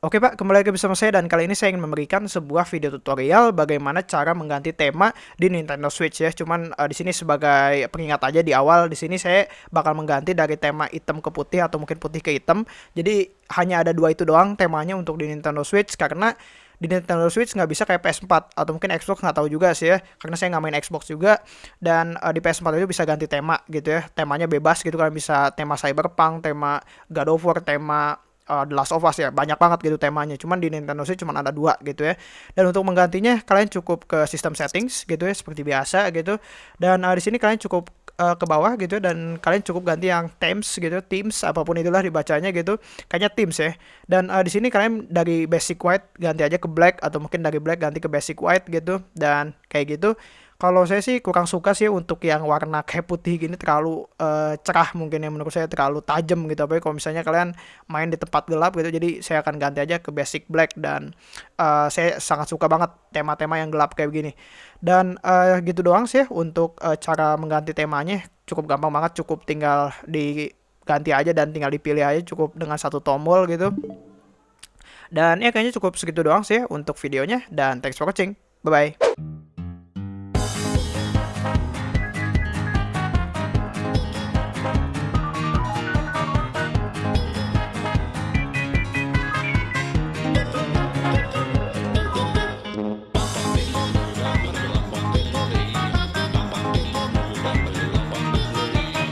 Oke Pak, kembali lagi bersama saya dan kali ini saya ingin memberikan sebuah video tutorial bagaimana cara mengganti tema di Nintendo Switch ya. Cuman uh, di sini sebagai pengingat aja di awal di sini saya bakal mengganti dari tema hitam ke putih atau mungkin putih ke hitam. Jadi hanya ada dua itu doang temanya untuk di Nintendo Switch karena di Nintendo Switch nggak bisa kayak PS4 atau mungkin Xbox nggak tahu juga sih ya karena saya nggak main Xbox juga dan uh, di PS4 itu bisa ganti tema gitu ya temanya bebas gitu kan bisa tema Cyberpunk tema God of War tema uh, The Last of Us ya banyak banget gitu temanya. Cuman di Nintendo Switch cuma ada dua gitu ya. Dan untuk menggantinya kalian cukup ke sistem settings gitu ya seperti biasa gitu. Dan uh, di sini kalian cukup uh, ke bawah gitu dan kalian cukup ganti yang themes gitu teams apa pun itulah dibacanya gitu. Kayaknya teams ya. Dan uh, di sini kalian dari basic white ganti aja ke black atau mungkin dari black ganti ke basic white gitu. Dan kayak gitu. Kalau saya sih kurang suka sih untuk yang warna kayak putih gini terlalu uh, cerah mungkin ya menurut saya terlalu tajam gitu. Apa kalau misalnya kalian main di tempat gelap gitu jadi saya akan ganti aja ke basic black dan uh, saya sangat suka banget tema-tema yang gelap kayak begini. Dan uh, gitu doang sih untuk uh, cara mengganti temanya. Cukup gampang banget cukup tinggal diganti aja dan tinggal dipilih aja cukup dengan satu tombol gitu. Dan ya kayaknya cukup segitu doang sih untuk videonya dan thanks for watching. Bye bye